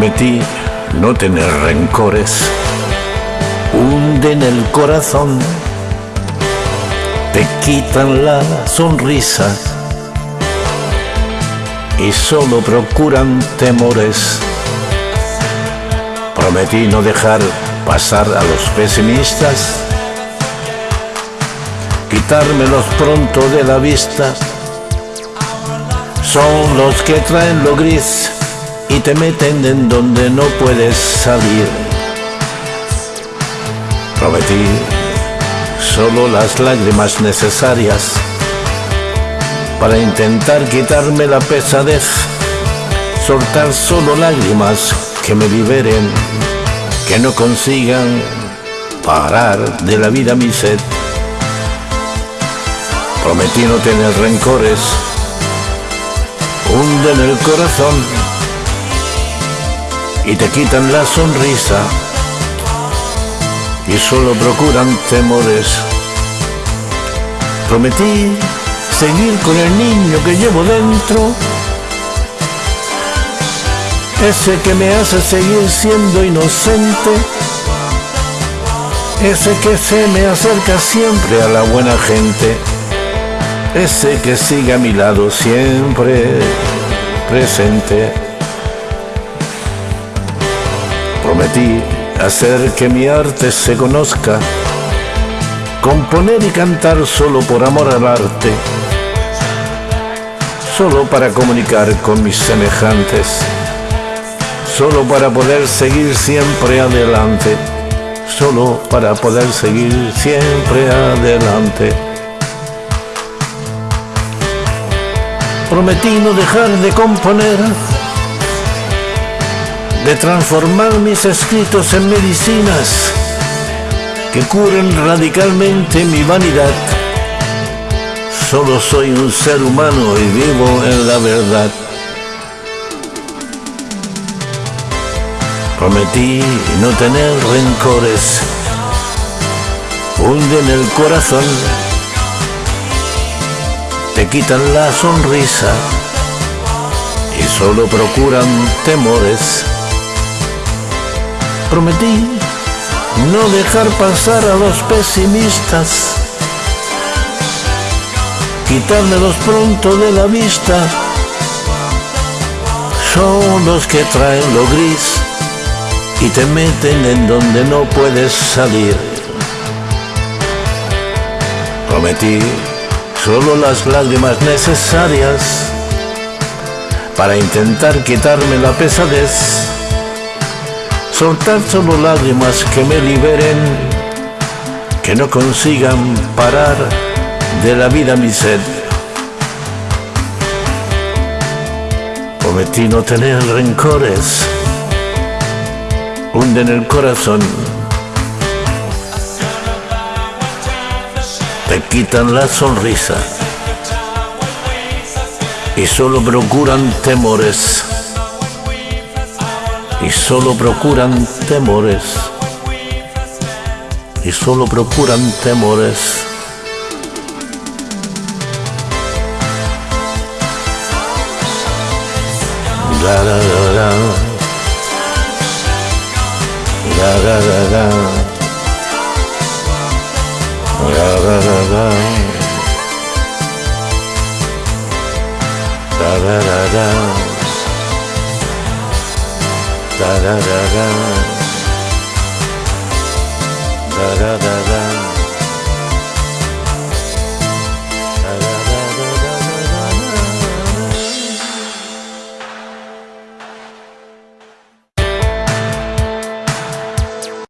Prometí no tener rencores, hunden el corazón, te quitan la sonrisa. Y solo procuran temores. Prometí no dejar pasar a los pesimistas, quitármelos pronto de la vista. Son los que traen lo gris y te meten en donde no puedes salir. Prometí solo las lágrimas necesarias para intentar quitarme la pesadez, soltar solo lágrimas que me liberen, que no consigan parar de la vida mi sed. Prometí no tener rencores, hunden el corazón y te quitan la sonrisa y solo procuran temores. Prometí seguir con el niño que llevo dentro, ese que me hace seguir siendo inocente, ese que se me acerca siempre a la buena gente, ese que sigue a mi lado siempre presente. Hacer que mi arte se conozca, componer y cantar solo por amor al arte, solo para comunicar con mis semejantes, solo para poder seguir siempre adelante, solo para poder seguir siempre adelante. Prometí no dejar de componer de transformar mis escritos en medicinas que curen radicalmente mi vanidad. Solo soy un ser humano y vivo en la verdad. Prometí no tener rencores, hunden el corazón, te quitan la sonrisa y solo procuran temores prometí no dejar pasar a los pesimistas, quitármelos pronto de la vista. Son los que traen lo gris y te meten en donde no puedes salir. Prometí solo las lágrimas necesarias para intentar quitarme la pesadez soltar solo lágrimas que me liberen, que no consigan parar de la vida mi sed. Prometí no tener rencores, hunden el corazón, te quitan la sonrisa y solo procuran temores y solo procuran temores, y solo procuran temores. da da da da. Da da da.